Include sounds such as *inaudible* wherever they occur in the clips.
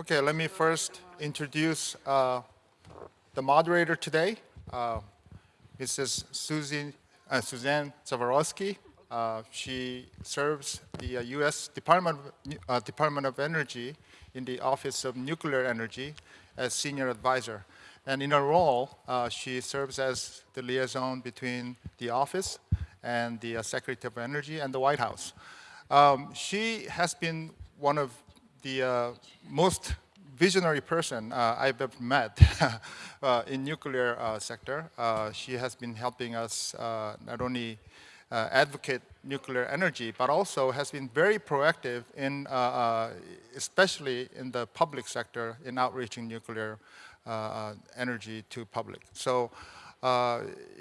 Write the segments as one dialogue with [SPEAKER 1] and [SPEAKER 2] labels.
[SPEAKER 1] Okay, let me first introduce uh, the moderator today, uh, Mrs. Susie, uh, Suzanne Zaborowski. Uh, she serves the U.S. Uh, Department of, uh, Department of Energy in the Office of Nuclear Energy as senior advisor. And in her role, she serves as the liaison between the office and the Secretary of Energy and the White House. Um, she has been one of the uh, most visionary person uh, I've ever met *laughs* uh, in nuclear uh, sector. Uh, she has been helping us uh, not only uh, advocate nuclear energy, but also has been very proactive in, uh, especially in the public sector, in outreaching nuclear energy to public. So,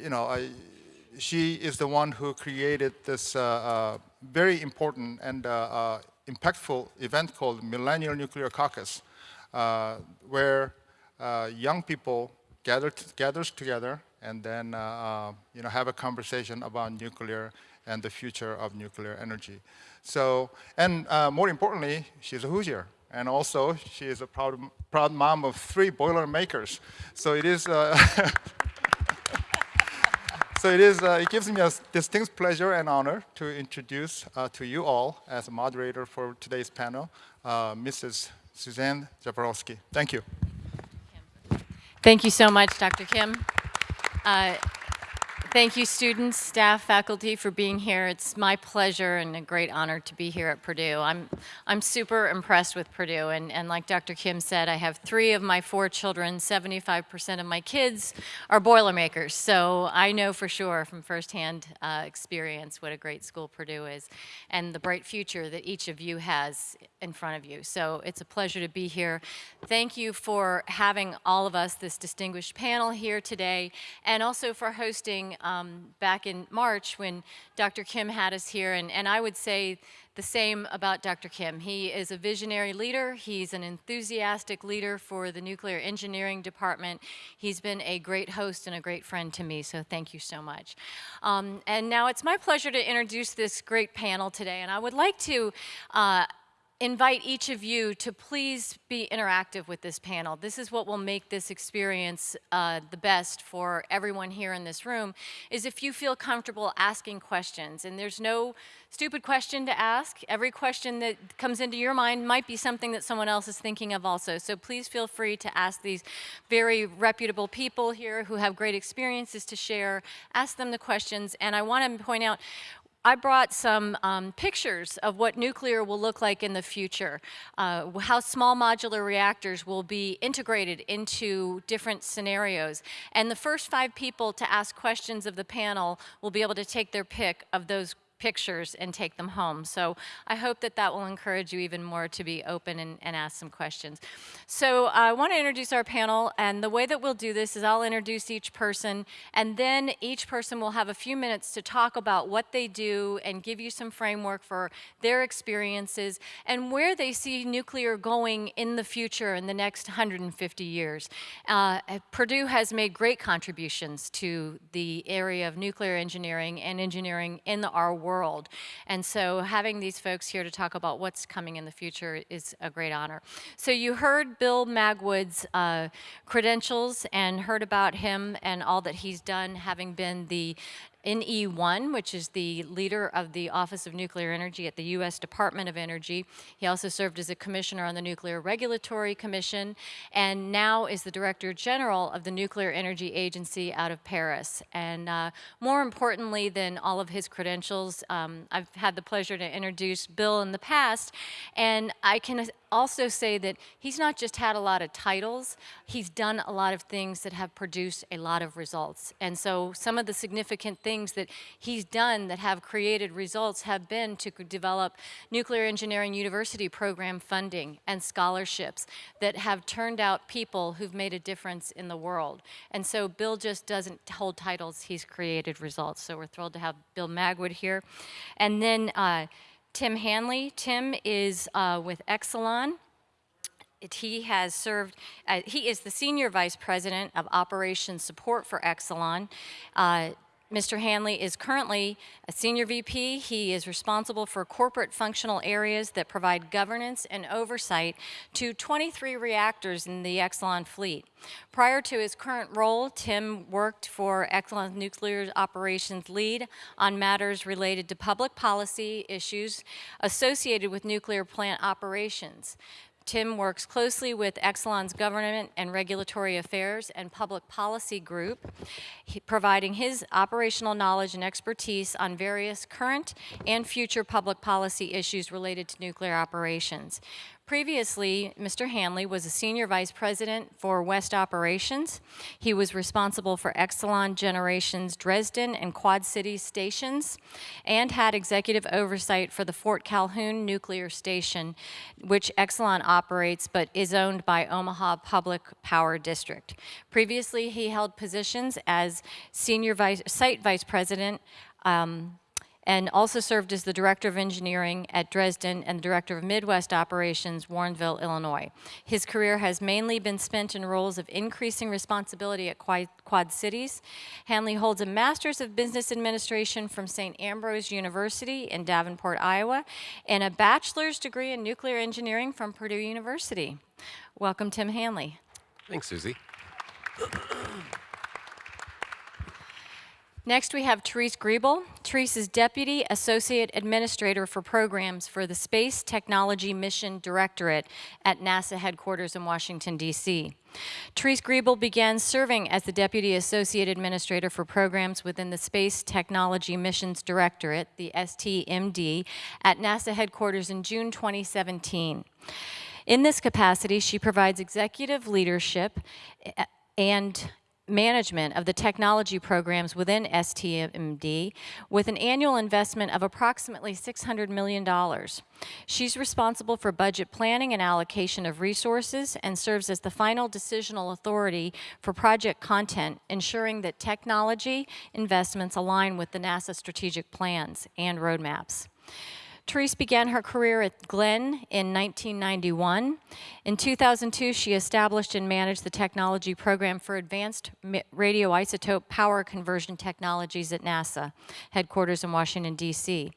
[SPEAKER 1] you know, I, she is the one who created this very important and impactful event called Millennial Nuclear Caucus, uh, where uh, young people gather gathers together and then uh, uh, you know have a conversation about nuclear and the future of nuclear energy. So, and uh, more importantly, she's a Hoosier. And also, she is a proud, proud mom of three boiler makers. So it is, *laughs* So it is. Uh, it gives me a distinct pleasure and honor to introduce uh, to you all as a moderator for today's panel, uh, Mrs. Suzanne Zaborowski. Thank you.
[SPEAKER 2] Thank you so much, Dr. Kim. Thank you, students, staff, faculty, for being here. It's my pleasure and a great honor to be here at Purdue. I'm, I'm super impressed with Purdue, and, and like Dr. Kim said, I have three of my four children, 75% of my kids are Boilermakers, so I know for sure from firsthand uh, experience what a great school Purdue is and the bright future that each of you has in front of you. So it's a pleasure to be here. Thank you for having all of us, this distinguished panel here today, and also for hosting um, back in March when Dr. Kim had us here, and, and I would say the same about Dr. Kim. He is a visionary leader. He's an enthusiastic leader for the nuclear engineering department. He's been a great host and a great friend to me, so thank you so much. Um, and now it's my pleasure to introduce this great panel today, and I would like to uh, invite each of you to please be interactive with this panel. This is what will make this experience uh, the best for everyone here in this room, is if you feel comfortable asking questions. And there's no stupid question to ask. Every question that comes into your mind might be something that someone else is thinking of also. So please feel free to ask these very reputable people here who have great experiences to share. Ask them the questions. And I want to point out, I brought some um, pictures of what nuclear will look like in the future, uh, how small modular reactors will be integrated into different scenarios. And the first five people to ask questions of the panel will be able to take their pick of those pictures and take them home. So I hope that that will encourage you even more to be open and, and ask some questions. So I want to introduce our panel, and the way that we'll do this is I'll introduce each person, and then each person will have a few minutes to talk about what they do and give you some framework for their experiences and where they see nuclear going in the future in the next 150 years. Uh, Purdue has made great contributions to the area of nuclear engineering and engineering in the, our world world. And so having these folks here to talk about what's coming in the future is a great honor. So you heard Bill Magwood's uh, credentials and heard about him and all that he's done, having been the NE1, which is the leader of the Office of Nuclear Energy at the U.S. Department of Energy. He also served as a commissioner on the Nuclear Regulatory Commission, and now is the Director General of the Nuclear Energy Agency out of Paris. And uh, more importantly than all of his credentials, um, I've had the pleasure to introduce Bill in the past, and I can also say that he's not just had a lot of titles, he's done a lot of things that have produced a lot of results. And so some of the significant things that he's done that have created results have been to develop nuclear engineering university program funding and scholarships that have turned out people who've made a difference in the world. And so Bill just doesn't hold titles, he's created results. So we're thrilled to have Bill Magwood here. And then uh, Tim Hanley. Tim is uh, with Exelon. It, he has served, uh, he is the Senior Vice President of Operations Support for Exelon. Mr. Hanley is currently a senior VP. He is responsible for corporate functional areas that provide governance and oversight to 23 reactors in the Exelon fleet. Prior to his current role, Tim worked for Exelon Nuclear Operations Lead on matters related to public policy issues associated with nuclear plant operations. Tim works closely with Exelon's Government and Regulatory Affairs and Public Policy Group, providing his operational knowledge and expertise on various current and future public policy issues related to nuclear operations. Previously, Mr. Hanley was a senior vice president for West Operations. He was responsible for Exelon Generation's Dresden and Quad Cities stations and had executive oversight for the Fort Calhoun Nuclear Station, which Exelon operates but is owned by Omaha Public Power District. Previously, he held positions as senior vice, site vice president um, and also served as the Director of Engineering at Dresden and the Director of Midwest Operations, Warrenville, Illinois. His career has mainly been spent in roles of increasing responsibility at Quad, Cities. Hanley holds a Master's of Business Administration from St. Ambrose University in Davenport, Iowa, and a bachelor's degree in nuclear engineering from Purdue University. Welcome, Tim Hanley.
[SPEAKER 3] Thanks, Susie.
[SPEAKER 2] Next, we have Therese Griebel. Therese is Deputy Associate Administrator for Programs for the Space Technology Mission Directorate at NASA headquarters in Washington, D.C. Therese Griebel began serving as the Deputy Associate Administrator for Programs within the Space Technology Missions Directorate, the STMD, at NASA headquarters in June 2017. In this capacity, she provides executive leadership eh, and management of the technology programs within STMD with an annual investment of approximately $600 million. She's responsible for budget planning and allocation of resources and serves as the final decisional authority for project content, ensuring that technology investments align with the NASA strategic plans and roadmaps. Therese began her career at Glenn in 1991. In 2002, she established and managed the technology program for advanced radioisotope power conversion technologies at NASA, headquarters in Washington, D.C.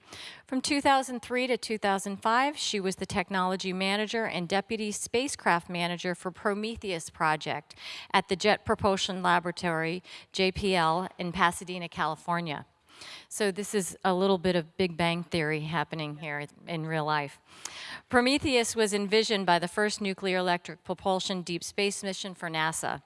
[SPEAKER 2] From 2003 to 2005, she was the technology manager and deputy spacecraft manager for Prometheus project at the Jet Propulsion Laboratory, JPL, in Pasadena, California. So this is a little bit of Big Bang Theory happening here in real life. Prometheus was envisioned by the first nuclear electric propulsion deep space mission for NASA.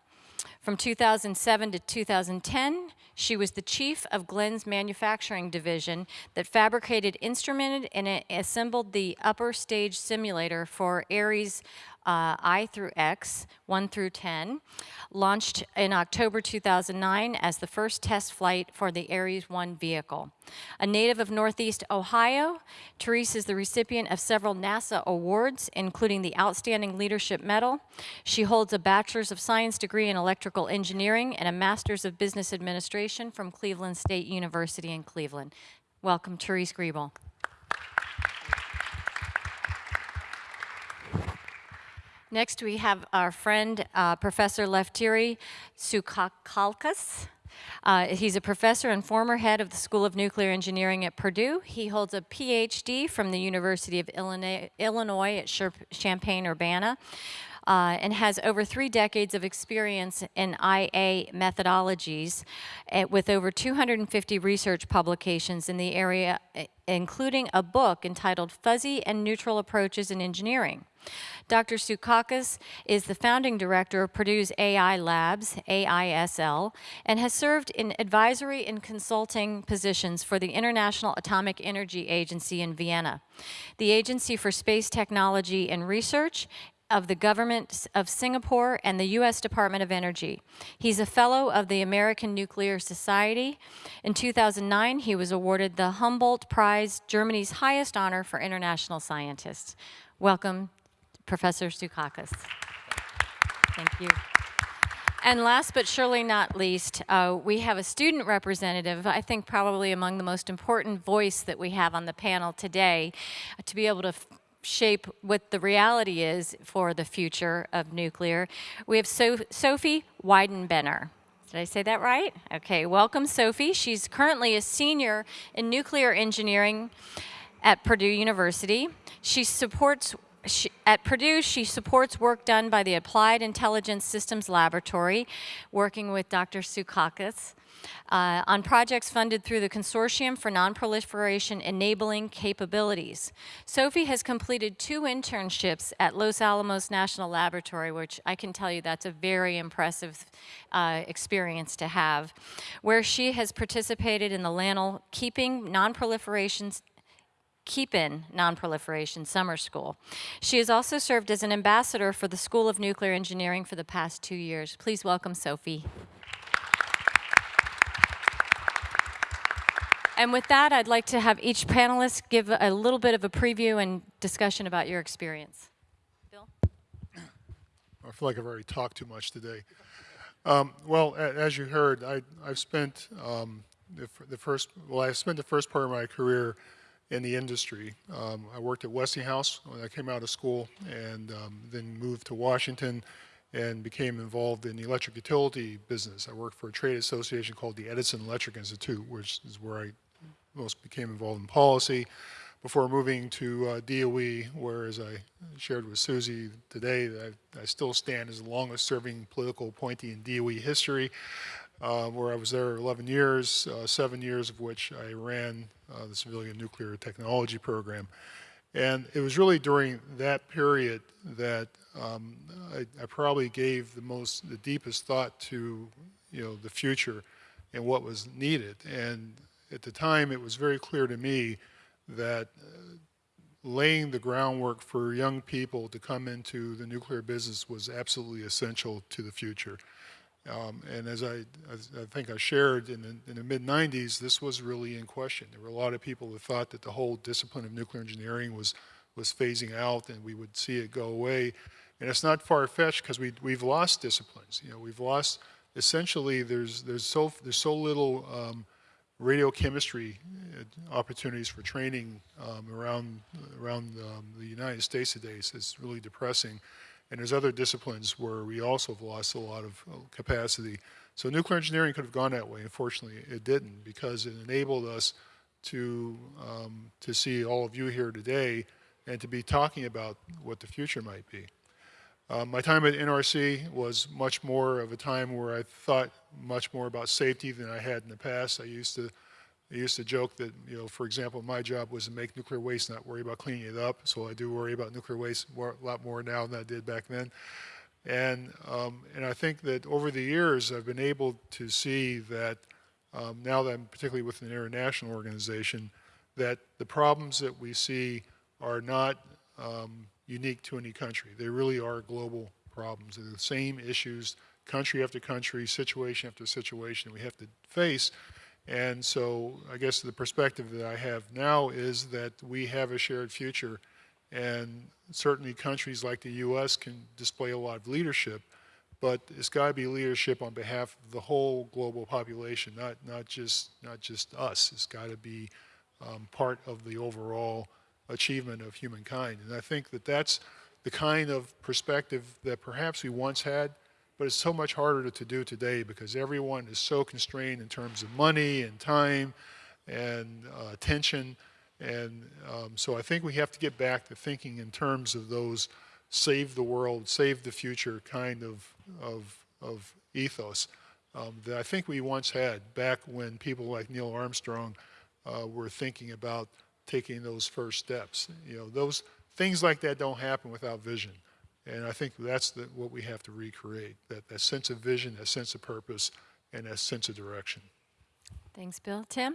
[SPEAKER 2] From 2007 to 2010, she was the chief of Glenn's manufacturing division that fabricated, instrumented, and assembled the upper stage simulator for Ares uh, I through X, 1 through 10, launched in October 2009 as the first test flight for the Ares 1 vehicle. A native of Northeast Ohio, Therese is the recipient of several NASA awards, including the Outstanding Leadership Medal. She holds a Bachelor's of Science degree in Electrical Engineering and a Master's of Business Administration from Cleveland State University in Cleveland. Welcome, Therese Griebel. Next, we have our friend, uh, Professor Lefteri Tsoukalas. Uh, he's a professor and former head of the School of Nuclear Engineering at Purdue. He holds a PhD from the University of Illinois, Illinois at Champaign-Urbana. Uh, and has over three decades of experience in IA methodologies uh, with over 250 research publications in the area, uh, including a book entitled Fuzzy and Neural Approaches in Engineering. Dr. Tsoukalas is the founding director of Purdue's AI Labs, AISL, and has served in advisory and consulting positions for the International Atomic Energy Agency in Vienna, the Agency for Space Technology and Research, of the government of Singapore and the U.S. Department of Energy. He's a fellow of the American Nuclear Society. In 2009, he was awarded the Humboldt Prize, Germany's highest honor for international scientists. Welcome, Professor Tsoukalas. Thank you. And last but surely not least, uh, we have a student representative, I think probably among the most important voice that we have on the panel today, to be able to shape what the reality is for the future of nuclear. We have so Sophie Weidenbenner. Did I say that right? Okay, welcome, Sophie. She's currently a senior in nuclear engineering at Purdue University. She supports she, at Purdue, she supports work done by the Applied Intelligence Systems Laboratory, working with Dr. Tsoukalas, uh, on projects funded through the Consortium for Nonproliferation Enabling Capabilities. Sophie has completed two internships at Los Alamos National Laboratory, which I can tell you that's a very impressive uh, experience to have, where she has participated in the LANL Keeping Nonproliferation Keep In Nonproliferation Summer School. She has also served as an ambassador for the School of Nuclear Engineering for the past two years. Please welcome Sophie. And with that, I'd like to have each panelist give a little bit of a preview and discussion about your experience. Bill?
[SPEAKER 3] I feel like I've already talked too much today. Um, well, as you heard, I, I've spent um, the, the first, well, I spent the first part of my career in the industry. Um, I worked at Westinghouse when I came out of school and um, then moved to Washington and became involved in the electric utility business. I worked for a trade association called the Edison Electric Institute, which is where I most became involved in policy before moving to uh, DOE, where, as I shared with Susie today, I, I still stand as the longest serving political appointee in DOE history, uh, where I was there 11 years, uh, seven years of which I ran uh, the civilian nuclear technology program. And it was really during that period that um, I, I probably gave the most, the deepest thought to, you know, the future and what was needed. And at the time, it was very clear to me that uh, laying the groundwork for young people to come into the nuclear business was absolutely essential to the future. Um, and as I, as I think I shared in the, in the mid 90s, this was really in question. There were a lot of people who thought that the whole discipline of nuclear engineering was, was phasing out and we would see it go away. And it's not far fetched because we, we've lost disciplines. You know, we've lost essentially there's, there's, so, there's so little um, radiochemistry uh, opportunities for training um, around, around um, the United States today. So it's really depressing. And there's other disciplines where we also have lost a lot of uh, capacity. So nuclear engineering could have gone that way. Unfortunately, it didn't because it enabled us to, um, to see all of you here today and to be talking about what the future might be. Uh, my time at NRC was much more of a time where I thought much more about safety than I had in the past. I used to I used to joke that, you know, for example, my job was to make nuclear waste, not worry about cleaning it up. So I do worry about nuclear waste more, a lot more now than I did back then. And, um, and I think that over the years, I've been able to see that um, now that I'm particularly with an international organization, that the problems that we see are not um, unique to any country. They really are global problems. They're the same issues, country after country, situation after situation we have to face. And so I guess the perspective that I have now is that we have a shared future and certainly countries like the U.S. can display a lot of leadership, but it's got to be leadership on behalf of the whole global population, not, not, just, not just us. It's got to be um, part of the overall achievement of humankind. And I think that that's the kind of perspective that perhaps we once had, but it's so much harder to do today because everyone is so constrained in terms of money and time and uh, attention. And um, so I think we have to get back to thinking in terms of those save the world, save the future kind of, of, of ethos um, that I think we once had back when people like Neil Armstrong uh, were thinking about taking those first steps. You know, those things like that don't happen without vision. And I think that's the, what we have to recreate, that, that sense of vision, that sense of purpose, and that sense of direction.
[SPEAKER 2] Thanks, Bill. Tim?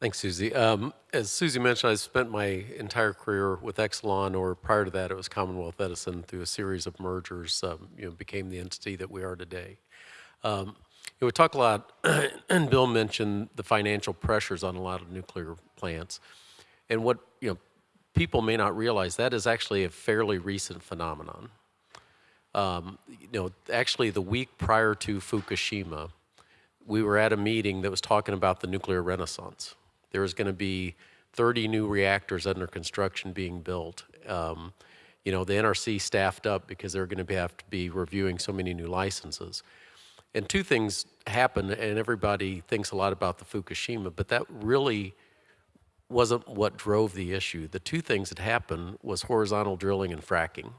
[SPEAKER 4] Thanks, Susie. Um, as Susie mentioned, I spent my entire career with Exelon, or prior to that, it was Commonwealth Edison. Through a series of mergers, um, you know, became the entity that we are today. Um, you know, we talk a lot, *clears throat* and Bill mentioned the financial pressures on a lot of nuclear plants, and what you know, people may not realize that is actually a fairly recent phenomenon. Um, you know, actually, the week prior to Fukushima, we were at a meeting that was talking about the nuclear renaissance. There was going to be 30 new reactors under construction being built. Um, you know, the NRC staffed up because they're going to have to be reviewing so many new licenses. And two things happen, and everybody thinks a lot about the Fukushima, but that really wasn't what drove the issue. The two things that happened was horizontal drilling and fracking.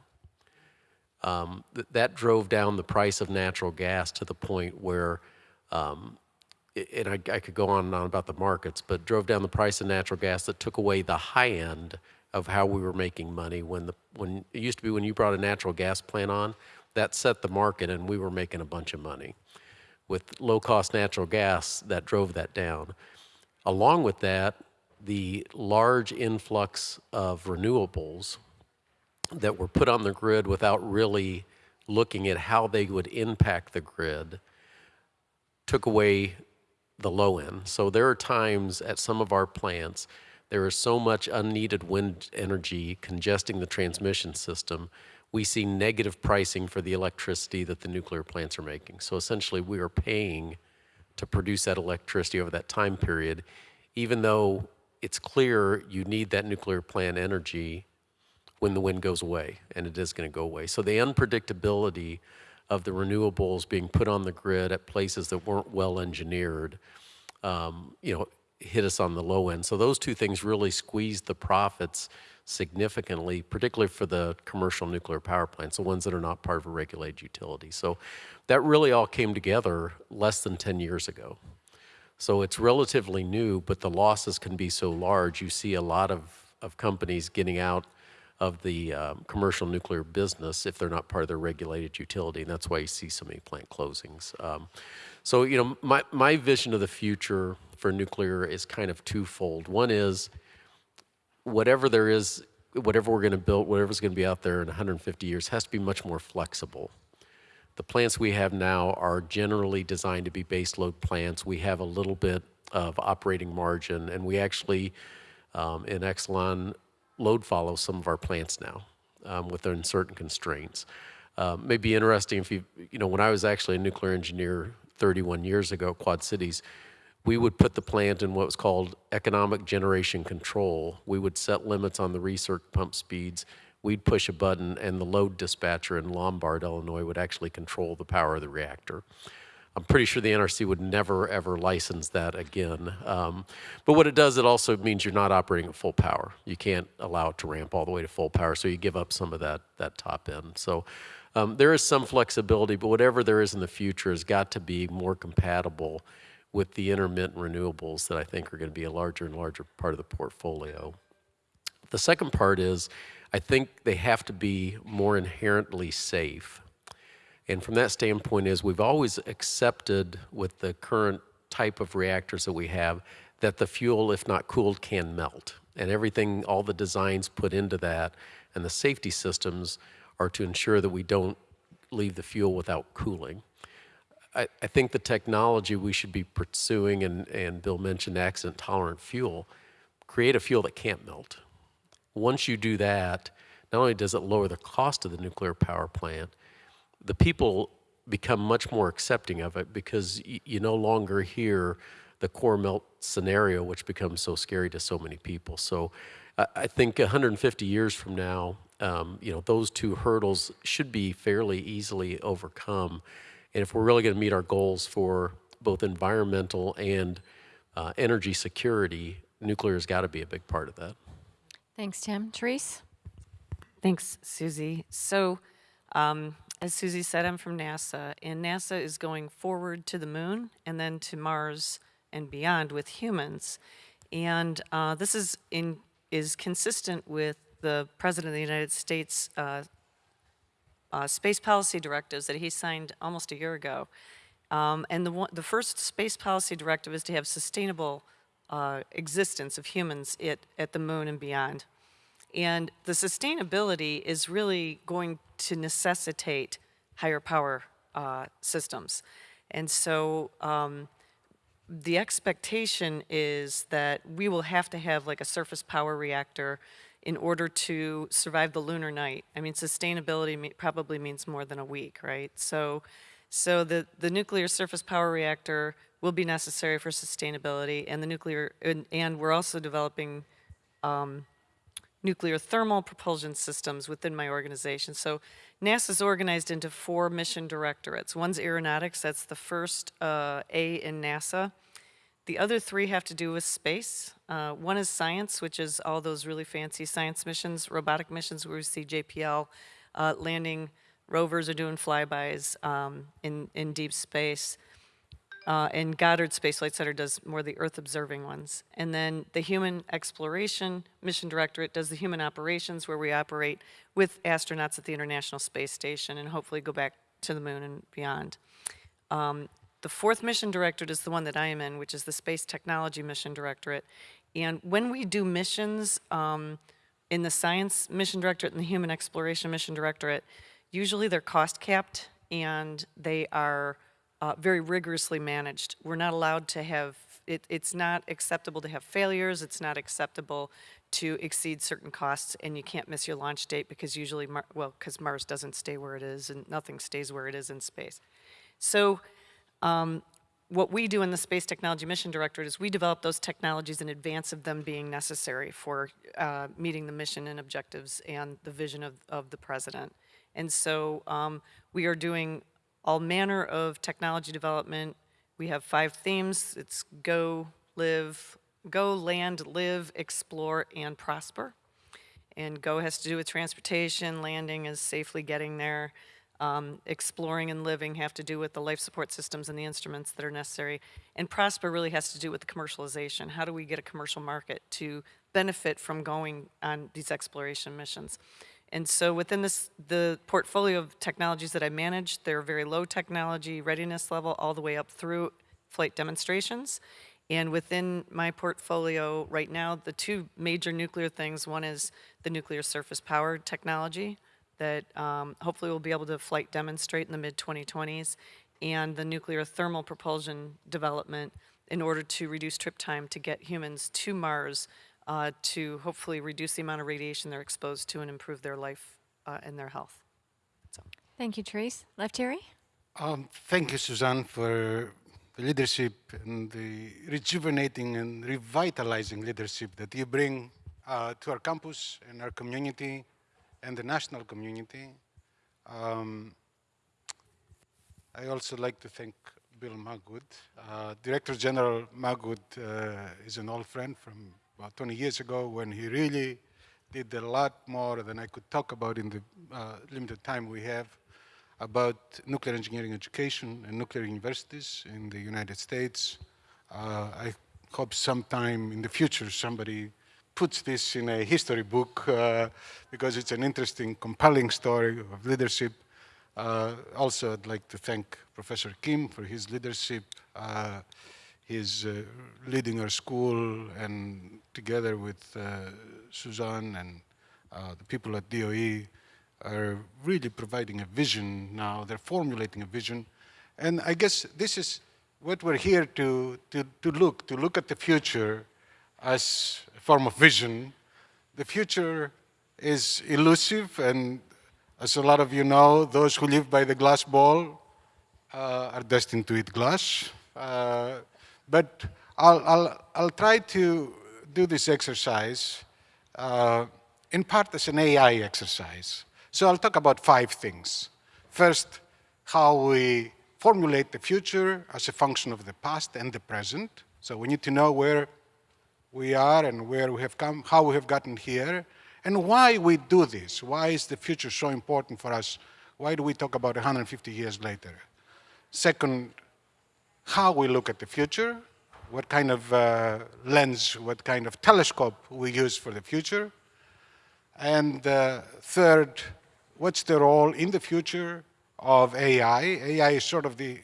[SPEAKER 4] Um, th- that drove down the price of natural gas to the point where, um, and I, I could go on and on about the markets, but drove down the price of natural gas that took away the high end of how we were making money. When the when it used to be when you brought a natural gas plant on, that set the market, and we were making a bunch of money. With low cost natural gas, that drove that down. Along with that, the large influx of renewables that were put on the grid without really looking at how they would impact the grid took away the low end. So there are times at some of our plants, there is so much unneeded wind energy congesting the transmission system, we see negative pricing for the electricity that the nuclear plants are making. So essentially, we are paying to produce that electricity over that time period, even though it's clear you need that nuclear plant energy when the wind goes away, and it is going to go away. So the unpredictability of the renewables being put on the grid at places that weren't well engineered, um, you know, hit us on the low end. So those two things really squeezed the profits significantly, particularly for the commercial nuclear power plants, the ones that are not part of a regulated utility. So that really all came together less than 10 years ago. So it's relatively new, but the losses can be so large. You see a lot of, of companies getting out of the um, commercial nuclear business if they're not part of their regulated utility, and that's why you see so many plant closings. Um, so, you know, my, my vision of the future for nuclear is kind of twofold. One is whatever there is, whatever we're going to build, whatever's going to be out there in 150 years has to be much more flexible. The plants we have now are generally designed to be base load plants. We have a little bit of operating margin, and we actually, um, in Exelon, load follow some of our plants now um, within certain constraints. Um, may be interesting if you, you know, when I was actually a nuclear engineer 31 years ago at Quad Cities, we would put the plant in what was called economic generation control. We would set limits on the recirc pump speeds. We'd push a button, and the load dispatcher in Lombard, Illinois, would actually control the power of the reactor. I'm pretty sure the NRC would never, ever license that again. Um, but what it does, it also means you're not operating at full power. You can't allow it to ramp all the way to full power, so you give up some of that, that top end. So um, there is some flexibility, but whatever there is in the future has got to be more compatible with the intermittent renewables that I think are going to be a larger and larger part of the portfolio. The second part is I think they have to be more inherently safe. And from that standpoint is we've always accepted with the current type of reactors that we have that the fuel, if not cooled, can melt. And everything, all the designs put into that and the safety systems are to ensure that we don't leave the fuel without cooling. I, I think the technology we should be pursuing, and, and Bill mentioned accident tolerant fuel, create a fuel that can't melt. Once you do that, not only does it lower the cost of the nuclear power plant, the people become much more accepting of it because you no longer hear the core melt scenario, which becomes so scary to so many people. So I, I think 150 years from now, um, you know, those two hurdles should be fairly easily overcome. And if we're really going to meet our goals for both environmental and uh, energy security, nuclear has got to be a big part of that.
[SPEAKER 2] Thanks, Tim. Therese?
[SPEAKER 5] Thanks, Susie. So, um, as Susie said, I'm from NASA, and NASA is going forward to the moon and then to Mars and beyond with humans. And uh, this is in is consistent with the President of the United States uh, uh, space policy directives that he signed almost a year ago. Um, and the, one, the first space policy directive is to have sustainable uh, existence of humans at, at the moon and beyond. And the sustainability is really going to necessitate higher power uh, systems. And so um, the expectation is that we will have to have like a surface power reactor in order to survive the lunar night. I mean, sustainability probably means more than a week, right? So, so the, the nuclear surface power reactor will be necessary for sustainability, and the nuclear, and, and we're also developing nuclear thermal propulsion systems within my organization. So NASA's organized into four mission directorates. One's aeronautics, that's the first uh, A in NASA. The other three have to do with space. Uh, one is science, which is all those really fancy science missions, robotic missions where we see JPL uh, landing rovers are doing flybys um, in, in deep space. Uh, and Goddard Space Flight Center does more the Earth observing ones. And then the Human Exploration Mission Directorate does the human operations where we operate with astronauts at the International Space Station and hopefully go back to the moon and beyond. Um, the fourth mission directorate is the one that I am in, which is the Space Technology Mission Directorate. And when we do missions um, in the Science Mission Directorate and the Human Exploration Mission Directorate, usually they're cost capped and they are uh, very rigorously managed. We're not allowed to have, it, it's not acceptable to have failures, it's not acceptable to exceed certain costs, and you can't miss your launch date because usually, Mar well, because Mars doesn't stay where it is and nothing stays where it is in space. So um, what we do in the Space Technology Mission Directorate is we develop those technologies in advance of them being necessary for uh, meeting the mission and objectives and the vision of, of the president. And so um, we are doing all manner of technology development. We have five themes. It's go, live, go, land, live, explore, and prosper. And go has to do with transportation, landing is safely getting there. Um, exploring and living have to do with the life support systems and the instruments that are necessary. And prosper really has to do with the commercialization. How do we get a commercial market to benefit from going on these exploration missions? And so within this, the portfolio of technologies that I manage, they're very low technology readiness level all the way up through flight demonstrations. And within my portfolio right now, the two major nuclear things, one is the nuclear surface power technology that um, hopefully we'll be able to flight demonstrate in the mid-2020s, and the nuclear thermal propulsion development in order to reduce trip time to get humans to Mars uh, to hopefully reduce the amount of radiation they're exposed to and improve their life uh, and their health.
[SPEAKER 2] Thank you, Therese. Lefteri?
[SPEAKER 6] Um, thank you, Suzanne, for the leadership and the rejuvenating and revitalizing leadership that you bring uh, to our campus and our community and the national community. Um, I also like to thank Bill Magwood. Uh, Director General Magwood uh, is an old friend from about 20 years ago when he really did a lot more than I could talk about in the uh, limited time we have about nuclear engineering education and nuclear universities in the United States. Uh, I hope sometime in the future somebody puts this in a history book uh, because it's an interesting, compelling story of leadership. Uh, also, I'd like to thank Professor Kim for his leadership. He's uh, leading our school and together with uh, Suzanne and uh, the people at DOE are really providing a vision now. They're formulating a vision. And I guess this is what we're here to, to, to look, to look at the future as a form of vision. The future is elusive, and as a lot of you know, those who live by the glass ball uh, are destined to eat glass. Uh, but I'll, I'll, I'll try to do this exercise uh, in part as an AI exercise. So I'll talk about five things. First, how we formulate the future as a function of the past and the present. So we need to know where we are and where we have come, how we have gotten here, and why we do this. Why is the future so important for us? Why do we talk about 150 years later? Second, how we look at the future, what kind of uh, lens, what kind of telescope we use for the future. And uh, third, what's the role in the future of AI? AI is sort of the,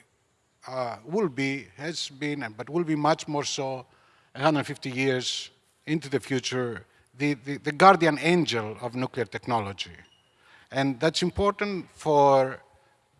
[SPEAKER 6] uh, will be, has been, but will be much more so 150 years into the future, the, the, the guardian angel of nuclear technology. And that's important for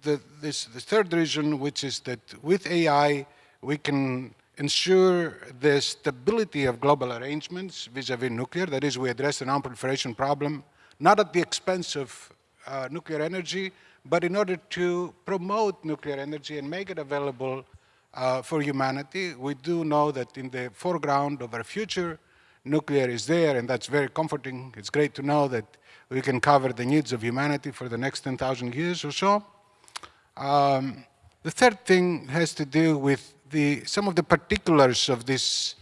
[SPEAKER 6] the, this, the third reason, which is that with AI, we can ensure the stability of global arrangements vis-a-vis -vis nuclear. That is, we address the non-proliferation problem, not at the expense of uh, nuclear energy, but in order to promote nuclear energy and make it available uh, for humanity. We do know that in the foreground of our future nuclear is there, and that's very comforting. It's great to know that we can cover the needs of humanity for the next 10,000 years or so. Um, the third thing has to do with the, some of the particulars of this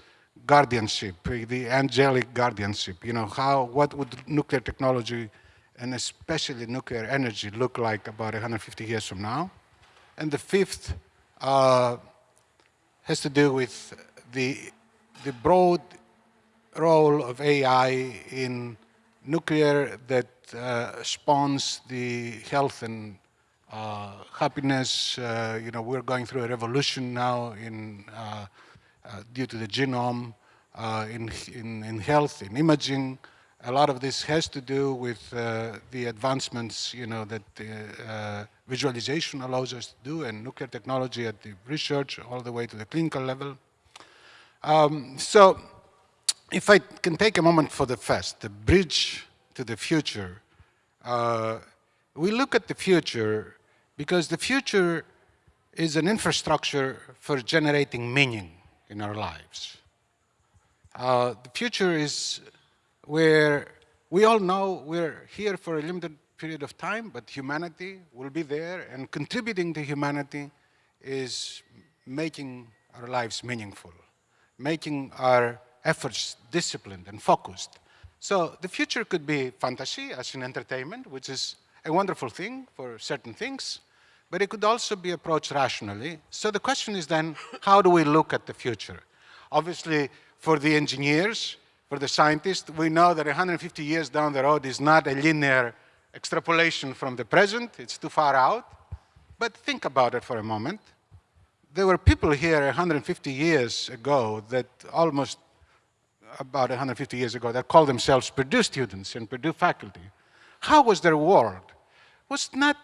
[SPEAKER 6] guardianship, the angelic guardianship. You know, how, what would nuclear technology and especially nuclear energy look like about 150 years from now? And the fifth uh, has to do with the, the broad role of AI in nuclear that uh, spawns the health and uh, happiness. Uh, you know, we're going through a revolution now in, uh, uh, due to the genome, uh, in, in, in health, in imaging. A lot of this has to do with the advancements, you know, that visualization allows us to do and nuclear technology at the research all the way to the clinical level. Um, so if I can take a moment for the first, the bridge to the future, uh, we look at the future because the future is an infrastructure for generating meaning in our lives. Uh, the future is where we all know we're here for a limited period of time, but humanity will be there, and contributing to humanity is making our lives meaningful, making our efforts disciplined and focused. So the future could be fantasy as in entertainment, which is a wonderful thing for certain things, but it could also be approached rationally. So the question is then, how do we look at the future? Obviously, for the engineers, for the scientists, we know that 150 years down the road is not a linear extrapolation from the present, it's too far out. But think about it for a moment. There were people here 150 years ago that almost about 150 years ago that called themselves Purdue students and Purdue faculty. How was their world? Was not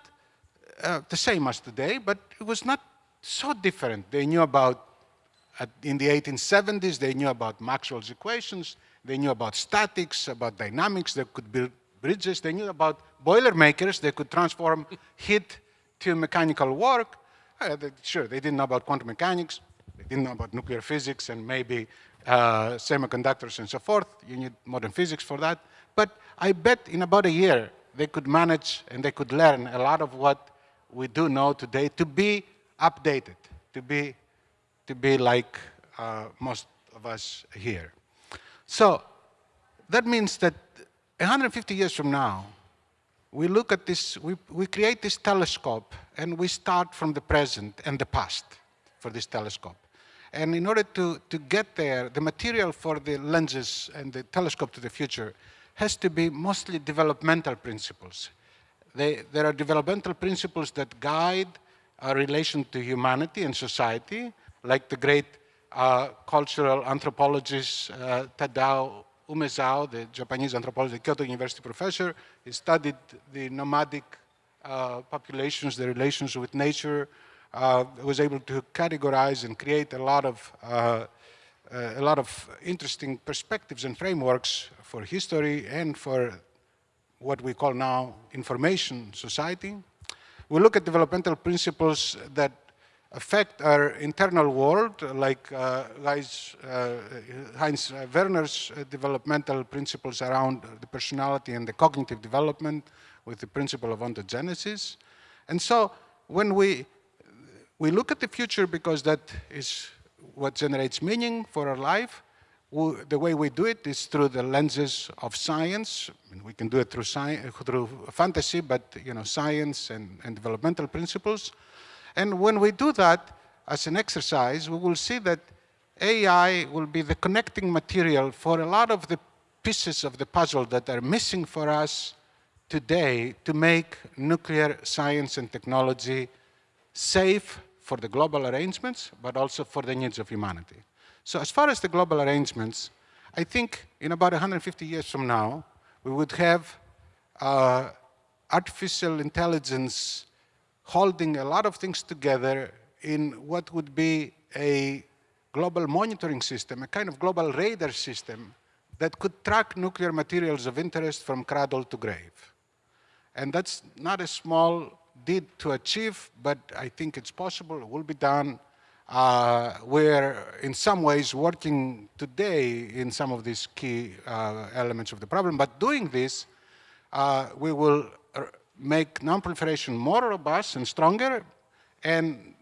[SPEAKER 6] uh, the same as today, but it was not so different. They knew about, uh, in the 1870s, they knew about Maxwell's equations, they knew about statics, about dynamics, they could build bridges, they knew about boilermakers, they could transform *laughs* heat to mechanical work. Uh, they, sure, they didn't know about quantum mechanics, they didn't know about nuclear physics and maybe uh, semiconductors and so forth. You need modern physics for that. But I bet in about a year, they could manage and they could learn a lot of what we do know today to be updated, to be, to be like uh, most of us here. So that means that 150 years from now, we look at this, we, we create this telescope and we start from the present and the past for this telescope. And in order to, to get there, the material for the lenses and the telescope to the future has to be mostly developmental principles. They, there are developmental principles that guide our relation to humanity and society, like the great uh, cultural anthropologist uh, Tadao Umesao, the Japanese anthropologist, Kyoto University professor. He studied the nomadic uh, populations, the relations with nature, uh, was able to categorize and create a lot of uh, uh, a lot of interesting perspectives and frameworks for history and for what we call now information society. We look at developmental principles that affect our internal world, like uh, Heinz, uh, Heinz Werner's developmental principles around the personality and the cognitive development with the principle of ontogenesis. And so when we we look at the future because that is what generates meaning for our life. The way we do it is through the lenses of science. We can do it through, science, through fantasy, but you know, science and, and developmental principles. And when we do that as an exercise, we will see that AI will be the connecting material for a lot of the pieces of the puzzle that are missing for us today to make nuclear science and technology safe, for the global arrangements, but also for the needs of humanity. So as far as the global arrangements, I think in about 150 years from now, we would have uh, artificial intelligence holding a lot of things together in what would be a global monitoring system, a kind of global radar system that could track nuclear materials of interest from cradle to grave. And that's not a small did to achieve, but I think it's possible, it will be done. uh, we're in some ways working today in some of these key uh, elements of the problem, but doing this, uh, we will make non-proliferation more robust and stronger, and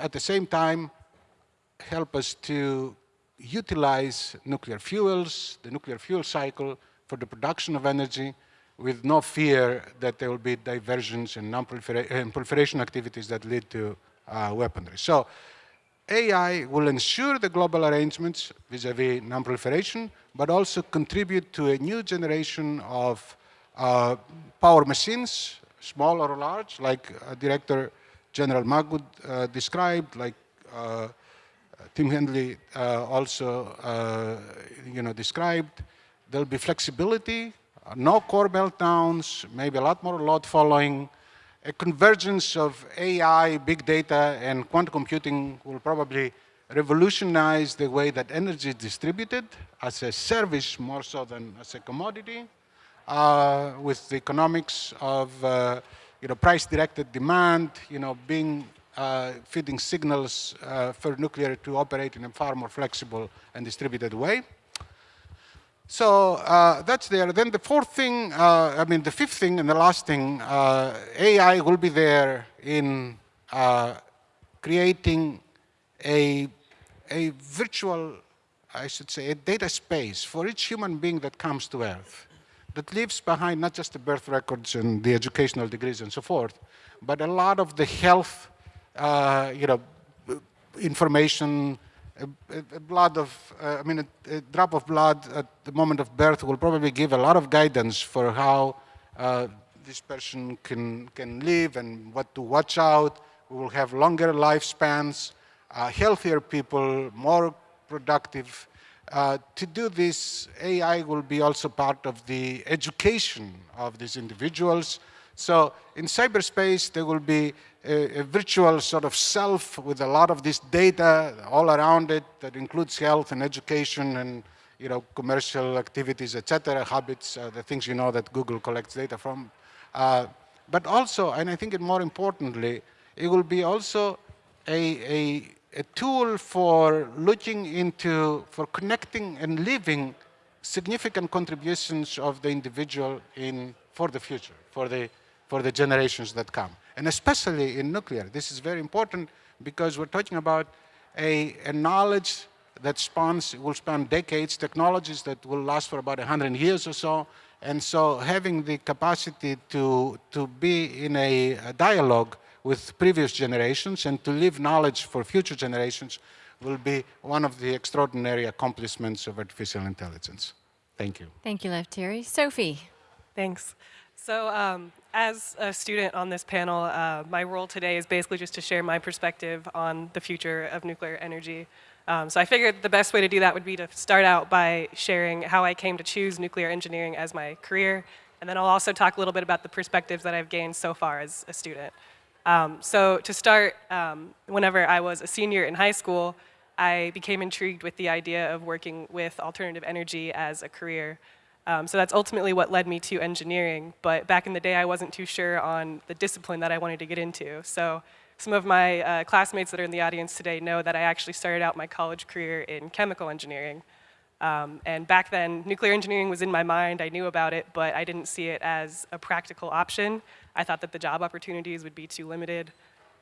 [SPEAKER 6] at the same time, help us to utilize nuclear fuels, the nuclear fuel cycle for the production of energy with no fear that there will be diversions and non-proliferation activities that lead to uh, weaponry. So AI will ensure the global arrangements vis-a-vis non-proliferation, but also contribute to a new generation of uh, power machines, small or large, like uh, Director General Magwood uh, described, like uh, Tim Hanley uh, also uh, you know, described. There'll be flexibility, no core meltdowns, maybe a lot more load following. A convergence of AI, big data, and quantum computing will probably revolutionize the way that energy is distributed as a service more so than as a commodity, uh, with the economics of uh, you know, price-directed demand, you know, being uh, feeding signals uh, for nuclear to operate in a far more flexible and distributed way. So uh, that's there. Then the fourth thing, uh, I mean the fifth thing and the last thing, uh, AI will be there in uh, creating a, a virtual, I should say, a data space for each human being that comes to Earth that leaves behind not just the birth records and the educational degrees and so forth, but a lot of the health uh, you know, information, a, a blood of, uh, I mean, a, a, drop of blood at the moment of birth will probably give a lot of guidance for how uh, this person can, can live and what to watch out. We will have longer lifespans, uh, healthier people, more productive. Uh, to do this, AI will be also part of the education of these individuals. So in cyberspace, there will be a, a, virtual sort of self with a lot of this data all around it that includes health and education and you know commercial activities, etc., habits, uh, the things you know that Google collects data from. Uh, but also, and I think it more importantly, it will be also a, a, a tool for looking into, for connecting and living significant contributions of the individual in, for the future, for the, for the generations that come and especially in nuclear. This is very important because we're talking about a, a knowledge that spans, will span decades, technologies that will last for about 100 years or so. And so having the capacity to, to be in a, a dialogue with previous generations and to leave knowledge for future generations will be one of the extraordinary accomplishments of artificial intelligence. Thank you.
[SPEAKER 2] Thank you, Lefteris. Sophie.
[SPEAKER 7] Thanks. So um, as a student on this panel, uh, my role today is basically just to share my perspective on the future of nuclear energy. Um, so I figured the best way to do that would be to start out by sharing how I came to choose nuclear engineering as my career, and then I'll also talk a little bit about the perspectives that I've gained so far as a student. Um, so to start, um, whenever I was a senior in high school, I became intrigued with the idea of working with alternative energy as a career. Um, so that's ultimately what led me to engineering, but back in the day I wasn't too sure on the discipline that I wanted to get into. So some of my uh, classmates that are in the audience today know that I actually started out my college career in chemical engineering. Um, and back then, nuclear engineering was in my mind, I knew about it, but I didn't see it as a practical option. I thought that the job opportunities would be too limited.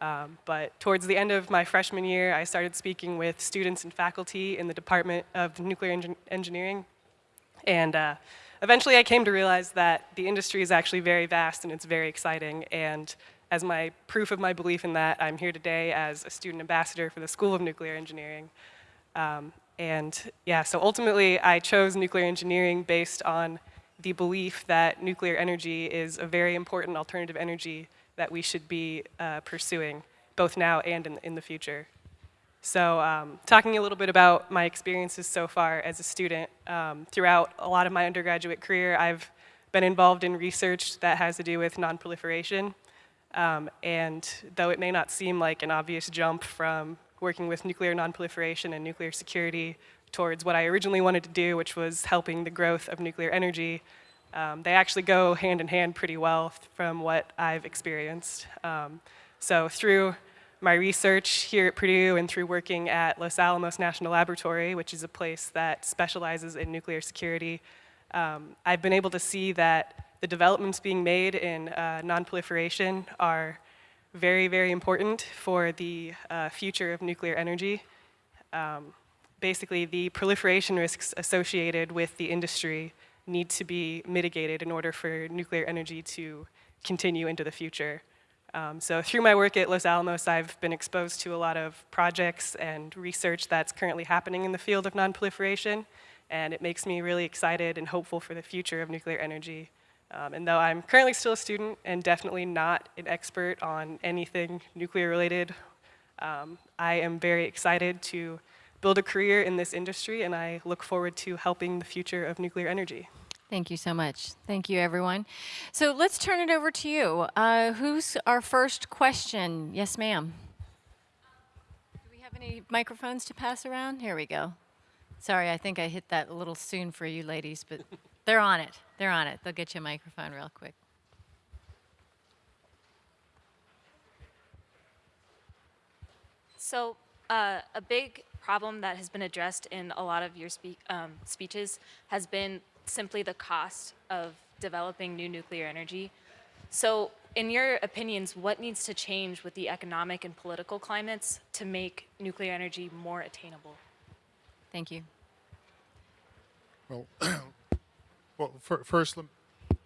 [SPEAKER 7] Um, but towards the end of my freshman year, I started speaking with students and faculty in the Department of Nuclear Engin Engineering and uh, eventually I came to realize that the industry is actually very vast and it's very exciting. And as my proof of my belief in that, I'm here today as a student ambassador for the School of Nuclear Engineering. Um, and yeah, so ultimately I chose nuclear engineering based on the belief that nuclear energy is a very important alternative energy that we should be uh, pursuing, both now and in, in the future. So um, talking a little bit about my experiences so far as a student, um, throughout a lot of my undergraduate career, I've been involved in research that has to do with nonproliferation. Um, and though it may not seem like an obvious jump from working with nuclear nonproliferation and nuclear security towards what I originally wanted to do, which was helping the growth of nuclear energy, um, they actually go hand in hand pretty well from what I've experienced. Um, so through my research here at Purdue and through working at Los Alamos National Laboratory, which is a place that specializes in nuclear security, um, I've been able to see that the developments being made in uh, nonproliferation are very, very important for the uh, future of nuclear energy. Um, basically, the proliferation risks associated with the industry need to be mitigated in order for nuclear energy to continue into the future. Um, so through my work at Los Alamos, I've been exposed to a lot of projects and research that's currently happening in the field of nonproliferation, and it makes me really excited and hopeful for the future of nuclear energy. Um, and though I'm currently still a student and definitely not an expert on anything nuclear related, um, I am very excited to build a career in this industry, and I look forward to helping the future of nuclear energy.
[SPEAKER 2] Thank you so much. Thank you, everyone. So let's turn it over to you. Uh, who's our first question? Yes, ma'am. Do we have any microphones to pass around? Here we go. Sorry, I think I hit that a little soon for you ladies, but *laughs* they're on it. They're on it. They'll get you a microphone real quick.
[SPEAKER 8] So, uh, a big problem that has been addressed in a lot of your speak, um, speeches has been simply the cost of developing new nuclear energy. So, in your opinions, what needs to change with the economic and political climates to make nuclear energy more attainable?
[SPEAKER 2] Thank you.
[SPEAKER 3] Well, *coughs* well, fir- first, lem- I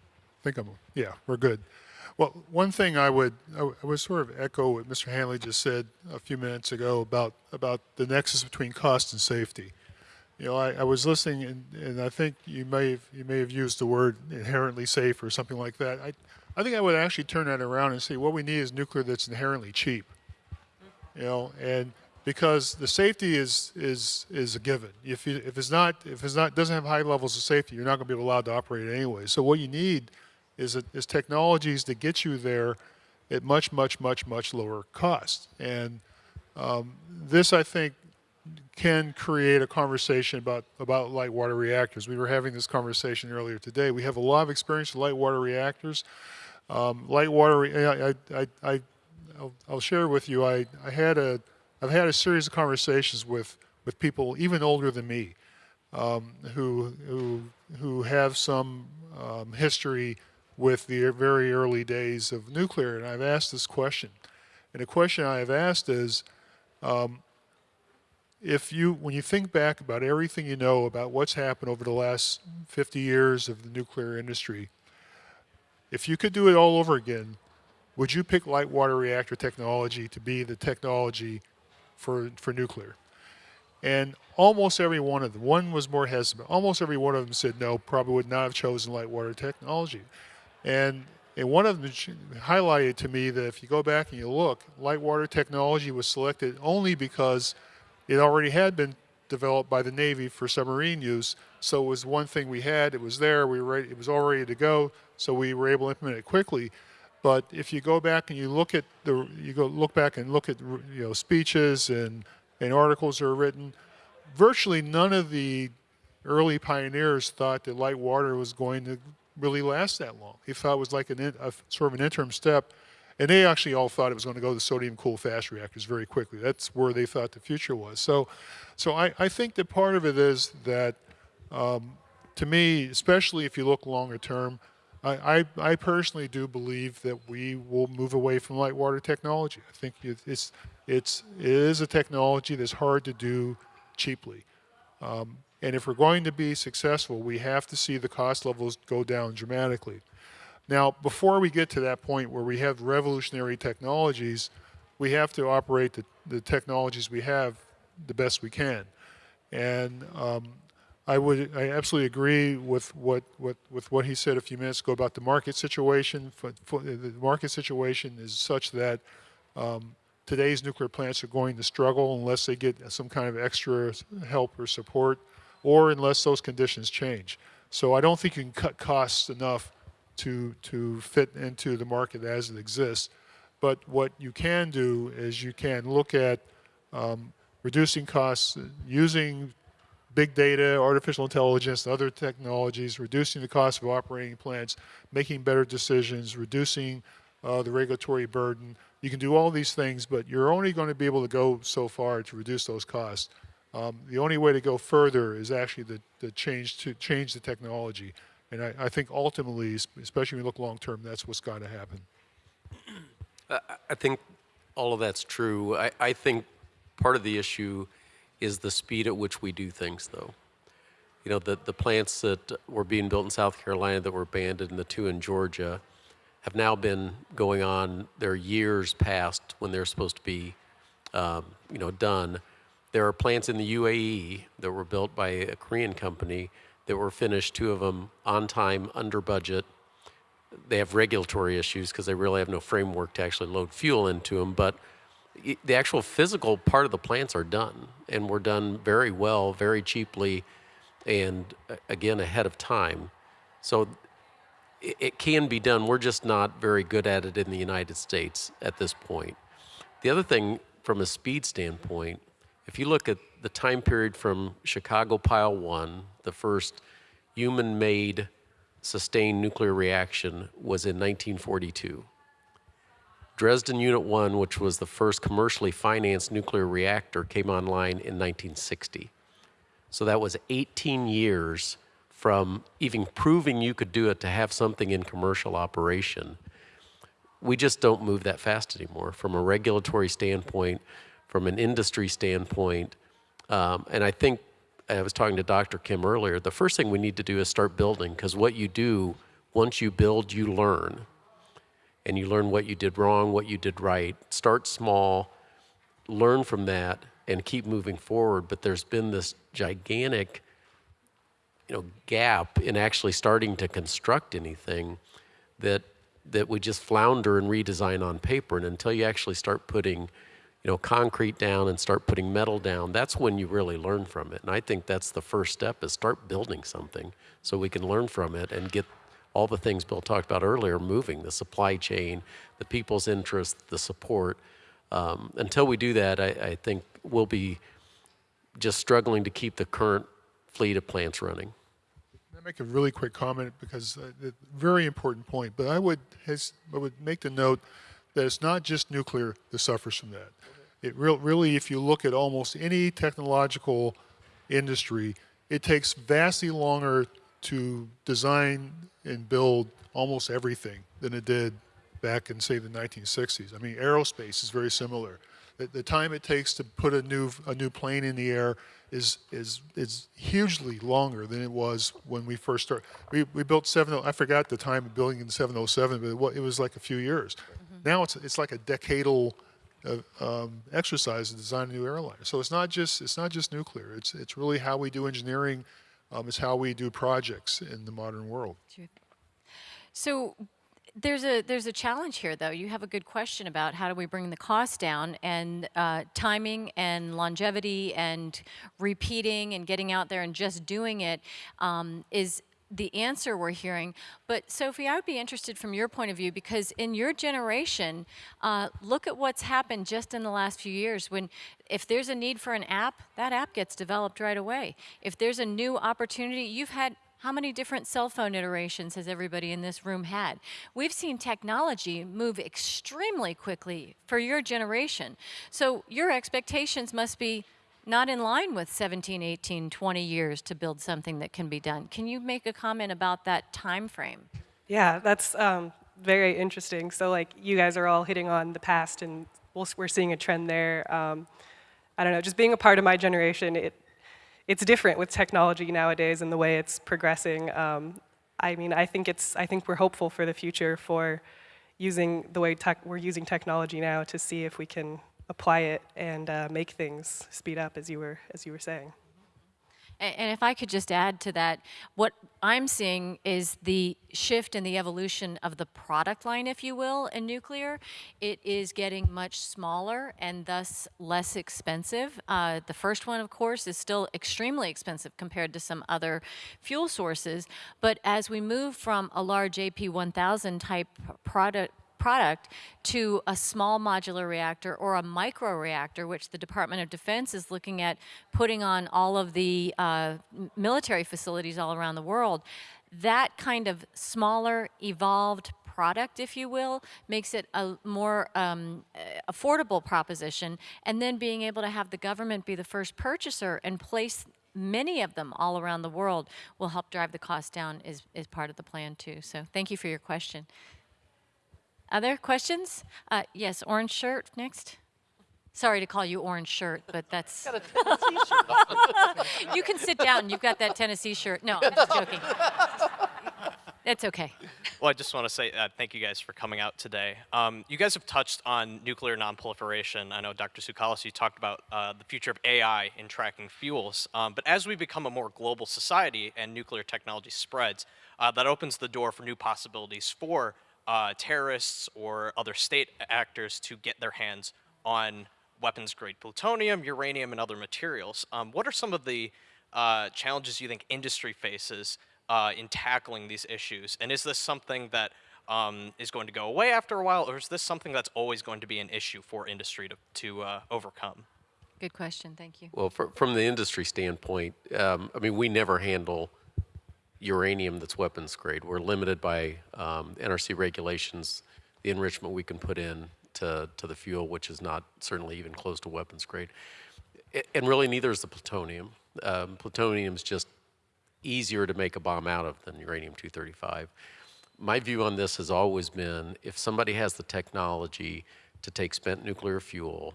[SPEAKER 3] think I'm, yeah, we're good. Well, one thing I would, I w- I would sort of echo what Mr. Hanley just said a few minutes ago about, about the nexus between cost and safety. You know, I, I was listening and, and I think you may have, you may have used the word inherently safe or something like that. I, I think I would actually turn that around and say what we need is nuclear that's inherently cheap. You know, and because the safety is is is a given. If you, if it's not if it's not doesn't have high levels of safety, you're not going to be allowed to operate it anyway. So what you need is a, is technologies that get you there at much much much much lower cost. And um, this, I think, can create a conversation about about light water reactors. We were having this conversation earlier today. We have a lot of experience with light water reactors. Um, light water, re- I, I, I, I'll, I'll share with you. I, I had a I've had a series of conversations with, with people even older than me um, who, who, who have some um, history with the very early days of nuclear. And I've asked this question. And the question I have asked is um, if you, when you think back about everything you know about what's happened over the last 50 years of the nuclear industry, if you could do it all over again, would you pick light water reactor technology to be the technology for, for nuclear? And almost every one of them, one was more hesitant, almost every one of them said no, probably would not have chosen light water technology. And, and one of them highlighted to me that if you go back and you look, light water technology was selected only because it already had been developed by the Navy for submarine use. So it was one thing we had, it was there, we were ready, it was all ready to go, so we were able to implement it quickly. But if you go back and you look at the, you go look back and look at you know speeches and and articles that are written, virtually none of the early pioneers thought that light water was going to really last that long. They thought it was like an a, sort of an interim step, and they actually all thought it was going to go to sodium cooled fast reactors very quickly. That's where they thought the future was. So, so I, I think that part of it is that, um, to me, especially if you look longer term, I, I, I personally do believe that we will move away from light water technology. I think it's, it's, it is a technology that's hard to do cheaply. Um, and if we're going to be successful, we have to see the cost levels go down dramatically. Now, before we get to that point where we have revolutionary technologies, we have to operate the, the technologies we have the best we can. And um, I would, I absolutely agree with what, what, with what he said a few minutes ago about the market situation. For, for the market situation is such that um, today's nuclear plants are going to struggle unless they get some kind of extra help or support, or unless those conditions change. So I don't think you can cut costs enough to to fit into the market as it exists. But what you can do is you can look at um, reducing costs using big data, artificial intelligence, and other technologies, reducing the cost of operating plants, making better decisions, reducing uh, the regulatory burden, you can do all these things, but you're only going to be able to go so far to reduce those costs. Um, the only way to go further is actually the, the change to change the technology. And I, I think ultimately, especially when you look long term, that's what's got to happen. *clears throat*
[SPEAKER 4] I think all of that's true. I, I think part of the issue is the speed at which we do things, though. You know, the, the plants that were being built in South Carolina that were abandoned and the two in Georgia have now been going on, they're years past when they're supposed to be, um, you know, done. There are plants in the UAE that were built by a Korean company that were finished, two of them on time, under budget, they have regulatory issues because they really have no framework to actually load fuel into them. But the actual physical part of the plants are done, and were done very well, very cheaply, and again ahead of time. So it can be done. We're just not very good at it in the United States at this point. The other thing, from a speed standpoint, if you look at the time period from Chicago Pile 1, the first human made sustained nuclear reaction was in 1942. Dresden Unit 1, which was the first commercially financed nuclear reactor, came online in 1960. So that was 18 years from even proving you could do it to have something in commercial operation. We just don't move that fast anymore from a regulatory standpoint, from an industry standpoint. Um, and I think I was talking to Dr. Kim earlier. The first thing we need to do is start building because what you do, once you build, you learn. And you learn what you did wrong, what you did right. Start small, learn from that, and keep moving forward. But there's been this gigantic you know, gap in actually starting to construct anything that that we just flounder and redesign on paper. And until you actually start putting, you know, concrete down and start putting metal down, that's when you really learn from it. And I think that's the first step is start building something so we can learn from it and get all the things Bill talked about earlier moving, the supply chain, the people's interest, the support. Um, until we do that, I, I think we'll be just struggling to keep the current fleet of plants running.
[SPEAKER 3] I make a really quick comment because uh, the very important point. But I would has, I would make the note that it's not just nuclear that suffers from that. It real, really, if you look at almost any technological industry, it takes vastly longer to design and build almost everything than it did back in say the 1960s. I mean, aerospace is very similar. The, the time it takes to put a new a new plane in the air is is is hugely longer than it was when we first started. We, we built 70. I forgot the time of building in 707, but it was, it was like a few years. Mm-hmm. Now it's it's like a decadal um, exercise to design a new airliner. So it's not just it's not just nuclear. It's it's really how we do engineering. Um, it's how we do projects in the modern world.
[SPEAKER 2] So there's a there's a challenge here, though. You have a good question about how do we bring the cost down and uh, timing and longevity and repeating and getting out there and just doing it um, is the answer we're hearing. But Sophie, I would be interested from your point of view because in your generation, uh, look at what's happened just in the last few years. When if there's a need for an app, that app gets developed right away. If there's a new opportunity, you've had how many different cell phone iterations has everybody in this room had? We've seen technology move extremely quickly for your generation. So your expectations must be not in line with 17, 18, 20 years to build something that can be done. Can you make a comment about that time frame?
[SPEAKER 7] Yeah, that's um, very interesting. So, like, you guys are all hitting on the past, and we'll, we're seeing a trend there. Um, I don't know, just being a part of my generation, it, it's different with technology nowadays and the way it's progressing. Um, I mean, I think it's, I think we're hopeful for the future for using the way we're using technology now to see if we can apply it and uh, make things speed up, as you were, as you were saying.
[SPEAKER 2] And if I could just add to that, what I'm seeing is the shift in the evolution of the product line, if you will, in nuclear. It is getting much smaller and thus less expensive. Uh, the first one, of course, is still extremely expensive compared to some other fuel sources. But as we move from a large AP1000 type product product to a small modular reactor or a micro reactor, which the Department of Defense is looking at putting on all of the uh, military facilities all around the world. That kind of smaller, evolved product, if you will, makes it a more um, affordable proposition. And then being able to have the government be the first purchaser and place many of them all around the world will help drive the cost down is, is part of the plan too. So thank you for your question. Other questions? Uh, yes, orange shirt next. Sorry to call you orange shirt, but that's. *laughs* you can sit down. You've got that Tennessee shirt. No, I'm just joking. It's okay.
[SPEAKER 9] Well, I just want to say uh, thank you guys for coming out today. Um, you guys have touched on nuclear nonproliferation. I know Dr. Tsoukalas, you talked about uh, the future of AI in tracking fuels. Um, but as we become a more global society and nuclear technology spreads, uh, that opens the door for new possibilities for uh, terrorists or other state actors to get their hands on weapons-grade plutonium, uranium, and other materials. Um, what are some of the uh, challenges you think industry faces uh, in tackling these issues? And is this something that um, is going to go away after a while, or is this something that's always going to be an issue for industry to, to uh, overcome?
[SPEAKER 2] Good question. Thank you.
[SPEAKER 4] Well, fr- from the industry standpoint, um, I mean, we never handle uranium that's weapons grade. We're limited by um, NRC regulations, the enrichment we can put in to, to the fuel, which is not certainly even close to weapons grade. And really, neither is the plutonium. Um, is just easier to make a bomb out of than uranium-235. My view on this has always been, if somebody has the technology to take spent nuclear fuel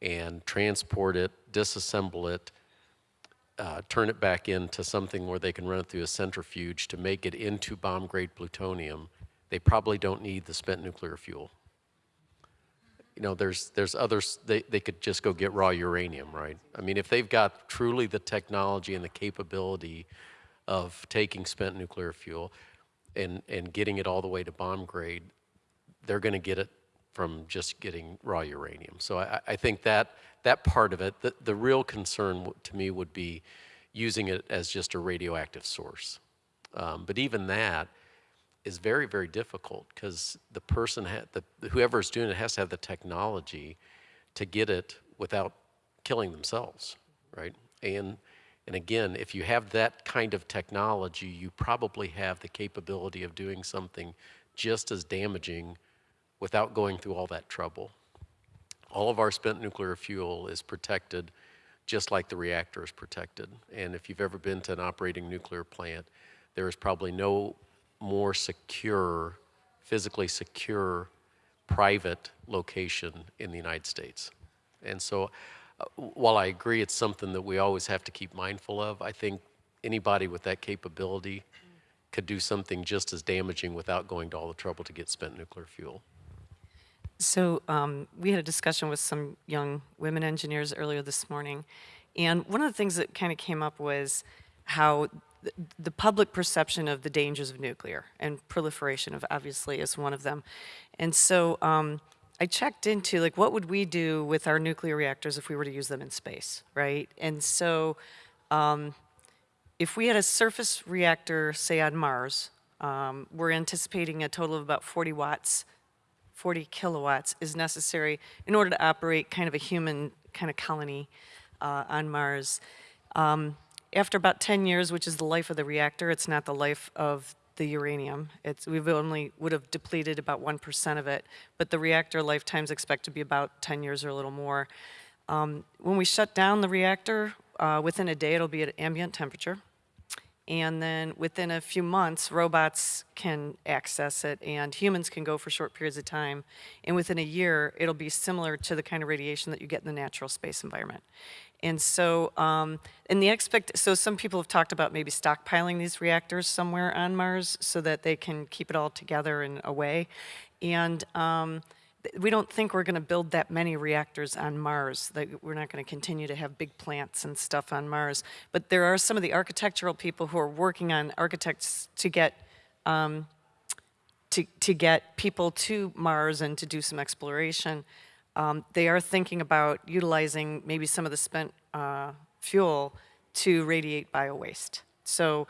[SPEAKER 4] and transport it, disassemble it, uh, turn it back into something where they can run it through a centrifuge to make it into bomb-grade plutonium, they probably don't need the spent nuclear fuel. You know, there's, there's others, they, they could just go get raw uranium, right? I mean, if they've got truly the technology and the capability of taking spent nuclear fuel and, and getting it all the way to bomb grade, they're going to get it from just getting raw uranium. So I, I think that that part of it, the, the real concern to me would be using it as just a radioactive source. Um, but even that is very, very difficult because the person, ha- the, whoever's doing it has to have the technology to get it without killing themselves, right? And and again, if you have that kind of technology, you probably have the capability of doing something just as damaging without going through all that trouble. All of our spent nuclear fuel is protected just like the reactor is protected. And if you've ever been to an operating nuclear plant, there is probably no more secure, physically secure, private location in the United States. And so, uh, while I agree it's something that we always have to keep mindful of, I think anybody with that capability could do something just as damaging without going to all the trouble to get spent nuclear fuel.
[SPEAKER 5] So um, we had a discussion with some young women engineers earlier this morning, and one of the things that kind of came up was how th- the public perception of the dangers of nuclear and proliferation of obviously is one of them. And so um, I checked into like what would we do with our nuclear reactors if we were to use them in space, right? And so um, if we had a surface reactor, say on Mars, um, we're anticipating a total of about 40 watts 40 kilowatts is necessary in order to operate kind of a human kind of colony uh, on Mars. Um, after about 10 years, which is the life of the reactor, it's not the life of the uranium. It's, we've only would have depleted about 1% of it, but the reactor lifetimes expect to be about 10 years or a little more. Um, when we shut down the reactor, uh, within a day it'll be at ambient temperature. And then within a few months, robots can access it and humans can go for short periods of time. And within a year, it'll be similar to the kind of radiation that you get in the natural space environment. And so, um, and the expect, so some people have talked about maybe stockpiling these reactors somewhere on Mars so that they can keep it all together and away. And um, we don't think we're going to build that many reactors on Mars. That we're not going to continue to have big plants and stuff on Mars. But there are some of the architectural people who are working on architects to get um, to, to get people to Mars and to do some exploration. Um, they are thinking about utilizing maybe some of the spent uh, fuel to radiate biowaste. So,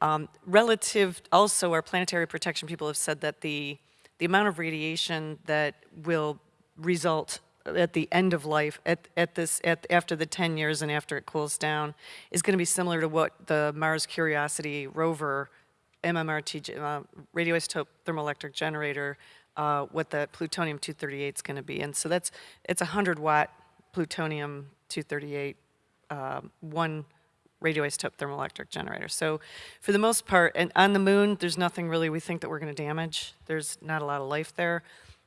[SPEAKER 5] um, relative, also, our planetary protection people have said that the, the amount of radiation that will result at the end of life, at, at this, at, after the 10 years and after it cools down, is going to be similar to what the Mars Curiosity rover MMRT, uh, radioisotope thermoelectric generator, uh, what the plutonium-238 is going to be. And so that's, it's a 100-watt plutonium-238, um, one radioisotope thermoelectric generator. So for the most part, and on the moon, there's nothing really we think that we're going to damage. There's not a lot of life there.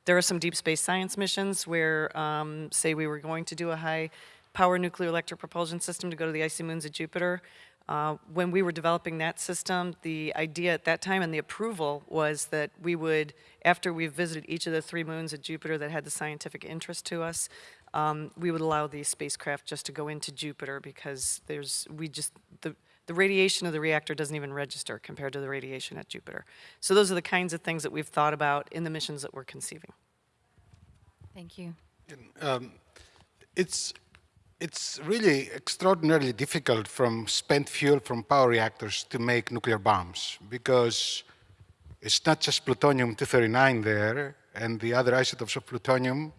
[SPEAKER 5] There are some deep space science missions where, um, say, we were going to do a high power nuclear electric propulsion system to go to the icy moons of Jupiter. Uh, when we were developing that system, the idea at that time and the approval was that we would, after we visited each of the three moons of Jupiter that had the scientific interest to us, um, we would allow the spacecraft just to go into Jupiter because there's, we just, the, the radiation of the reactor doesn't even register compared to the radiation at Jupiter. So those are the kinds of things that we've thought about in the missions that we're conceiving.
[SPEAKER 2] Thank you.
[SPEAKER 6] Um, it's, it's really extraordinarily difficult from spent fuel from power reactors to make nuclear bombs because it's not just plutonium-239 there, and the other isotopes of plutonium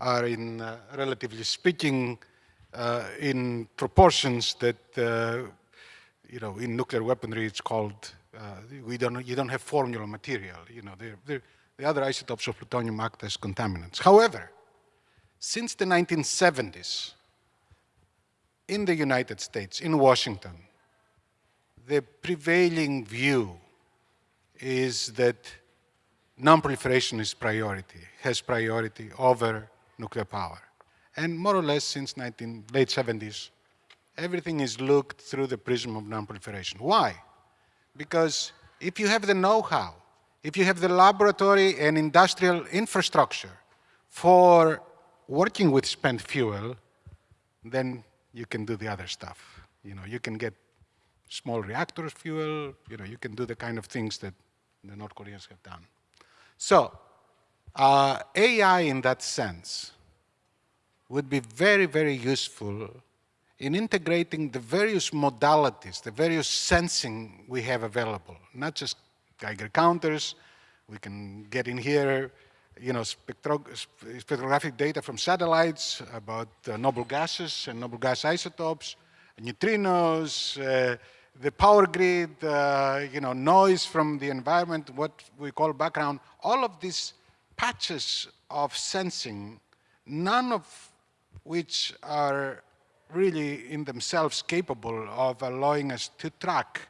[SPEAKER 6] are in, uh, relatively speaking, uh, in proportions that, uh, you know, in nuclear weaponry it's called, uh, we don't, you don't have formula material, you know, they're, they're, the other isotopes of plutonium act as contaminants. However, since the 1970s, in the United States, in Washington, the prevailing view is that non-proliferation is priority, has priority over nuclear power. And more or less since 19, late 70s, everything is looked through the prism of non-proliferation. Why? Because if you have the know-how, if you have the laboratory and industrial infrastructure for working with spent fuel, then you can do the other stuff. You know, you can get small reactors fuel, you know, you can do the kind of things that the North Koreans have done. So, uh, AI in that sense would be very, very useful in integrating the various modalities, the various sensing we have available, not just Geiger counters, we can get in here, you know, spectro spectrographic data from satellites about uh, noble gases and noble gas isotopes, neutrinos, uh, the power grid, uh, you know, noise from the environment, what we call background, all of these patches of sensing, none of which are really in themselves capable of allowing us to track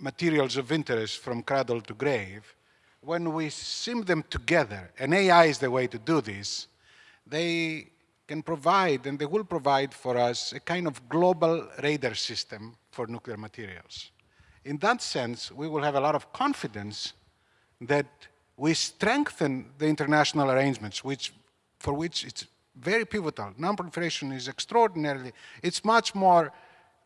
[SPEAKER 6] materials of interest from cradle to grave, when we sim them together, and AI is the way to do this, they can provide, and they will provide for us, a kind of global radar system for nuclear materials. In that sense, we will have a lot of confidence that we strengthen the international arrangements, which, for which it's very pivotal. Non-proliferation is extraordinarily, it's much more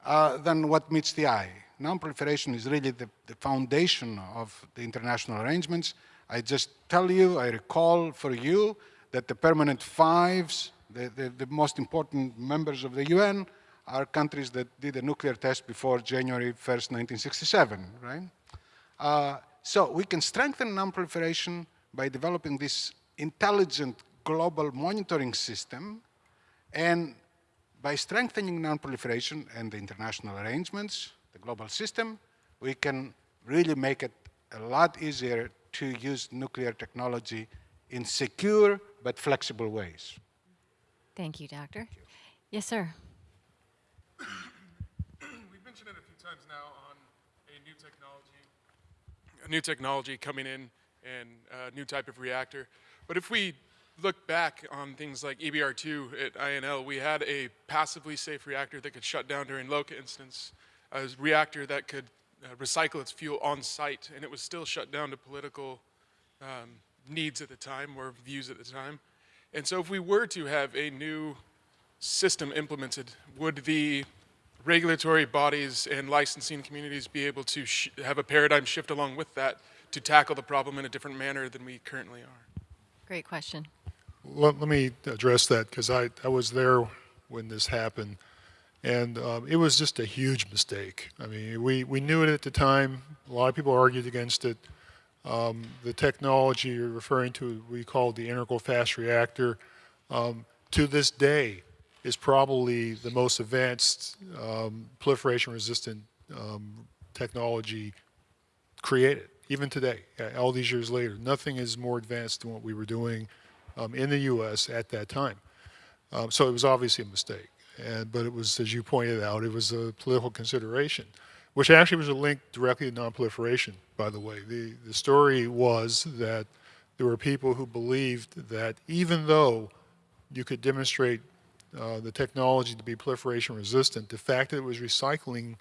[SPEAKER 6] uh, than what meets the eye. Non-proliferation is really the, the, foundation of the international arrangements. I just tell you, I recall for you that the permanent fives, the, the, the most important members of the UN, are countries that did a nuclear test before January 1st, 1967, right? Uh, so we can strengthen non-proliferation by developing this intelligent global monitoring system and by strengthening non-proliferation and the international arrangements, the global system, we can really make it a lot easier to use nuclear technology in secure but flexible ways.
[SPEAKER 2] Thank you, Doctor. Yes, sir. *coughs*
[SPEAKER 10] We've mentioned it a few times now on a new technology, a new technology coming in and a new type of reactor. But if we look back on things like EBR-2 at INL, we had a passively safe reactor that could shut down during LOCA instance, a reactor that could uh, recycle its fuel on site, and it was still shut down to political um, needs at the time or views at the time. And so if we were to have a new system implemented, would the regulatory bodies and licensing communities be able to have a paradigm shift along with that to tackle the problem in a different manner than we currently are?
[SPEAKER 2] Great question.
[SPEAKER 3] Let, let me address that because I, I was there when this happened. And um, it was just a huge mistake. I mean, we, we knew it at the time. A lot of people argued against it. Um, the technology you're referring to, we call the integral fast reactor, um, to this day is probably the most advanced um, proliferation resistant um, technology created, even today, uh, all these years later. Nothing is more advanced than what we were doing um, in the U.S. at that time. Um, so it was obviously a mistake. And, but it was, as you pointed out, it was a political consideration, which actually was a link directly to nonproliferation, by the way. The, the story was that there were people who believed that even though you could demonstrate uh, the technology to be proliferation resistant, the fact that it was recycling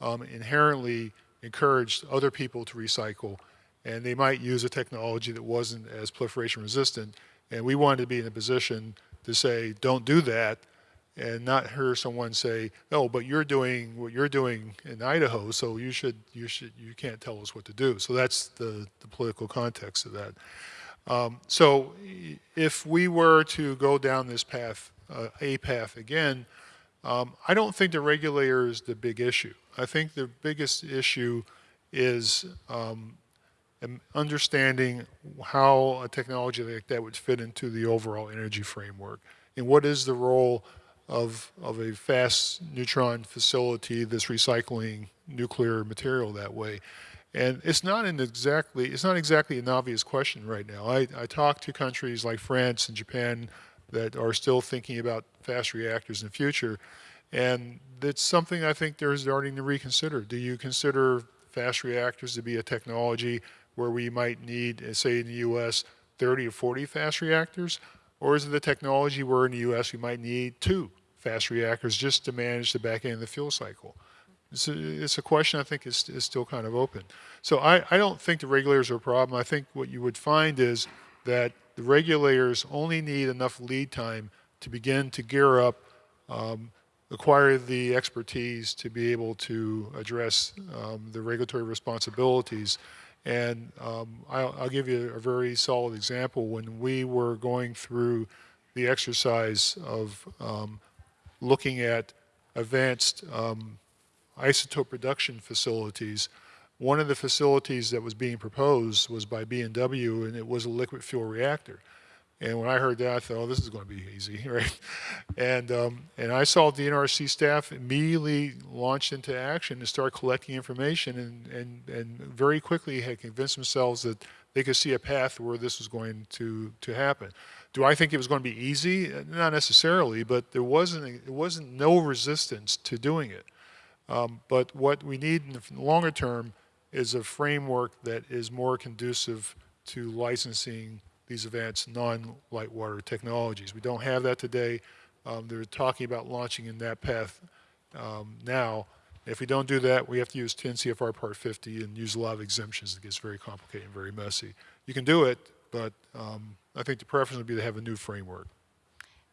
[SPEAKER 3] um, inherently encouraged other people to recycle, and they might use a technology that wasn't as proliferation resistant. And we wanted to be in a position to say, don't do that, and not hear someone say, "Oh, but you're doing what you're doing in Idaho, so you should, you should, you can't tell us what to do." So that's the, the political context of that. Um, so if we were to go down this path, uh, a path again, um, I don't think the regulator is the big issue. I think the biggest issue is um, understanding how a technology like that would fit into the overall energy framework and what is the role of, of a fast neutron facility that's recycling nuclear material that way. And it's not an exactly, it's not exactly an obvious question right now. I, I talk to countries like France and Japan that are still thinking about fast reactors in the future. And it's something I think they're starting to reconsider. Do you consider fast reactors to be a technology where we might need, uh, say in the US, 30 or 40 fast reactors? Or is it the technology where in the US we might need two fast reactors just to manage the back end of the fuel cycle? It's a, it's a question I think is, is still kind of open. So I, I don't think the regulators are a problem. I think what you would find is that the regulators only need enough lead time to begin to gear up, um, acquire the expertise to be able to address um, the regulatory responsibilities. And um, I'll, I'll, give you a very solid example. When we were going through the exercise of um, looking at advanced um, isotope production facilities, one of the facilities that was being proposed was by B&W, and it was a liquid fuel reactor. And when I heard that, I thought, oh, this is going to be easy, *laughs* right? And, um, and I saw the NRC staff immediately launch into action and start collecting information and, and, and very quickly had convinced themselves that they could see a path where this was going to, to happen. Do I think it was going to be easy? Not necessarily, but there wasn't, it wasn't no resistance to doing it. Um, but what we need in the longer term is a framework that is more conducive to licensing these advanced non-light water technologies. We don't have that today. Um, they're talking about launching in that path um, now. If we don't do that, we have to use 10 CFR Part 50 and use a lot of exemptions. It gets very complicated and very messy. You can do it, but um, I think the preference would be to have a new framework.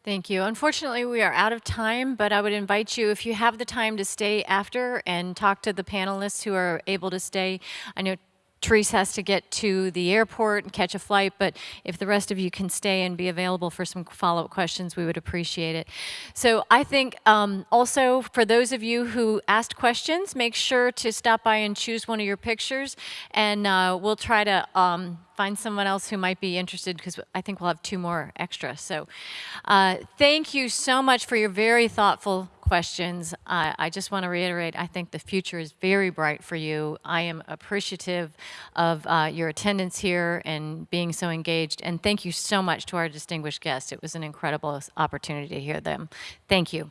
[SPEAKER 2] Thank you. Unfortunately, we are out of time, but I would invite you, if you have the time, to stay after and talk to the panelists who are able to stay. I know Therese has to get to the airport and catch a flight, but if the rest of you can stay and be available for some follow-up questions, we would appreciate it. So I think um, also for those of you who asked questions, make sure to stop by and choose one of your pictures, and uh, we'll try to um, find someone else who might be interested because I think we'll have two more extra. So uh, thank you so much for your very thoughtful questions. Uh, I just want to reiterate, I think the future is very bright for you. I am appreciative of uh, your attendance here and being so engaged. And thank you so much to our distinguished guests. It was an incredible opportunity to hear them. Thank you.